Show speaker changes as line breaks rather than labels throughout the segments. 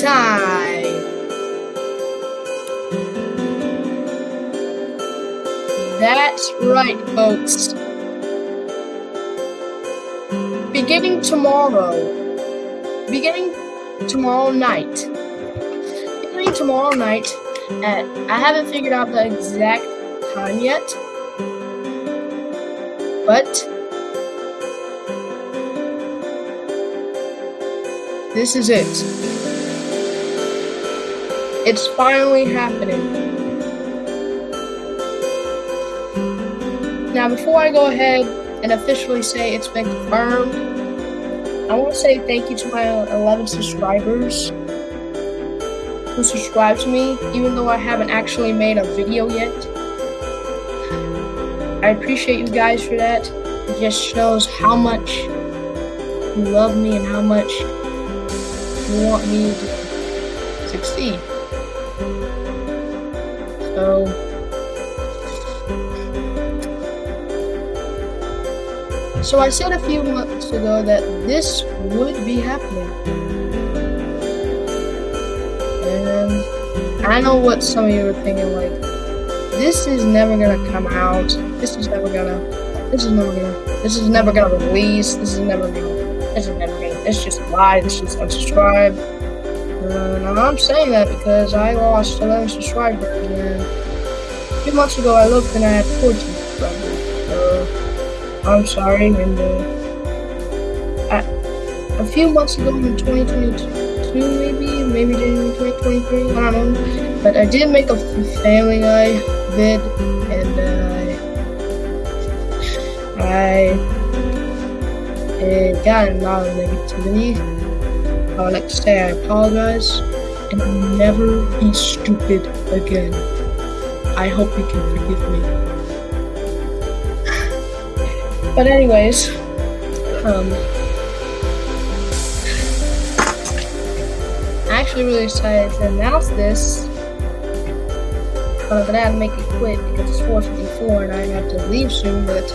time. That's right, folks. Beginning tomorrow, beginning tomorrow night, beginning tomorrow night at, I haven't figured out the exact time yet, but this is it. It's finally happening. Now, before I go ahead and officially say it's been confirmed, I want to say thank you to my 11 subscribers who subscribe to me, even though I haven't actually made a video yet. I appreciate you guys for that. It just shows how much you love me and how much want me to succeed. So, So I said a few months ago that this would be happening. And I know what some of you are thinking, like, this is never gonna come out. This is never gonna, this is never gonna, this is never gonna release. This is never gonna, this is never gonna, it's just a lie. It's just unsubscribe. And I'm saying that because I lost 11 subscribers. And a few months ago, I looked and I had 14. subscribers I'm sorry, and uh, a few months ago in 2022, maybe, maybe January 2023, I don't know, but I did make a Family Guy vid, and uh, I it got a lot negativity. I would like to say I apologize, and never be stupid again. I hope you can forgive me. But anyways, um, I'm actually really excited to announce this. But I had to make it quick because it's 4:54 and I have to leave soon. But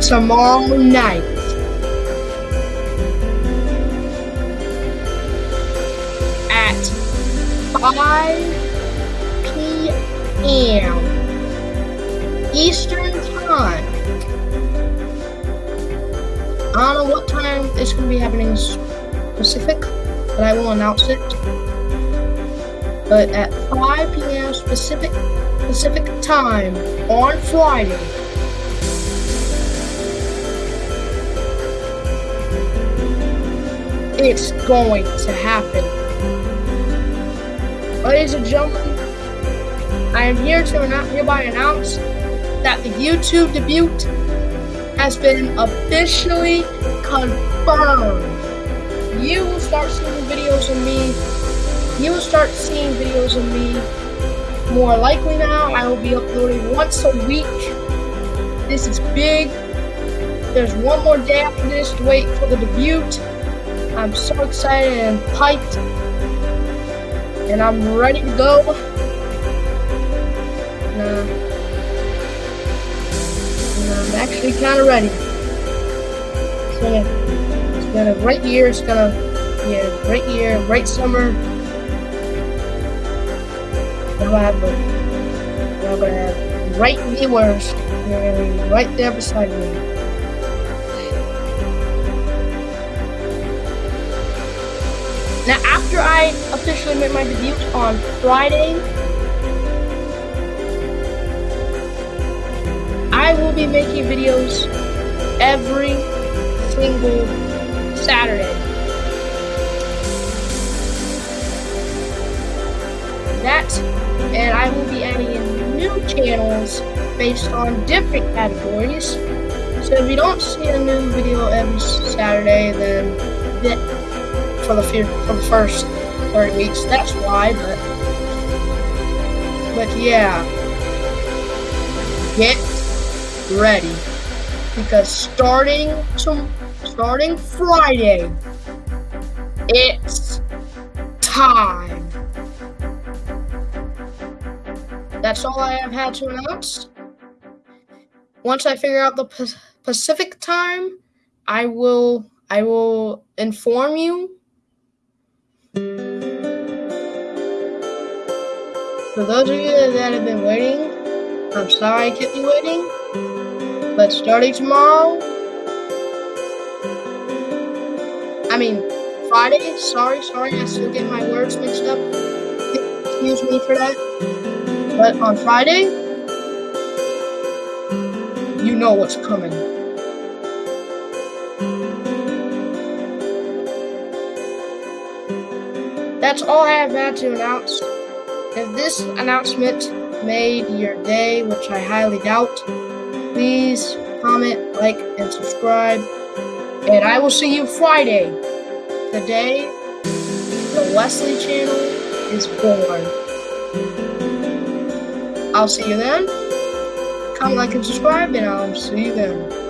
tomorrow night. At 5 p.m. Eastern Time. I don't know what time it's going to be happening Pacific, but I will announce it. But at 5 p.m. Pacific Pacific time on Friday. It's going to happen. Ladies and gentlemen, I am here to hereby announce that the YouTube debut has been officially confirmed. You will start seeing videos of me. You will start seeing videos of me more likely now. I will be uploading once a week. This is big. There's one more day after this to wait for the debut. I'm so excited and hyped. And I'm ready to go. And uh, I'm actually kind of ready. It's been, a, it's been a great year. It's gonna be a great year, great summer. Now I have, now I'm gonna have great viewers. They're gonna be right there beside me. Now, after I officially made my debut on Friday, I will be making videos every single Saturday. That, and I will be adding in new channels based on different categories. So if you don't see a new video every Saturday, then that for the for the first 30 weeks, that's why. But but yeah, get ready because starting to starting Friday, it's time. That's all I have had to announce. Once I figure out the Pacific time, I will I will inform you. For those of you that have been waiting, I'm sorry I kept you waiting, but starting tomorrow, I mean, Friday, sorry, sorry, I still get my words mixed up. Excuse me for that. But on Friday, you know what's coming. That's all I have had to announce. If this announcement made your day, which I highly doubt, please comment, like, and subscribe. And I will see you Friday, the day the Wesley channel is born. I'll see you then. Comment, like, and subscribe, and I'll see you then.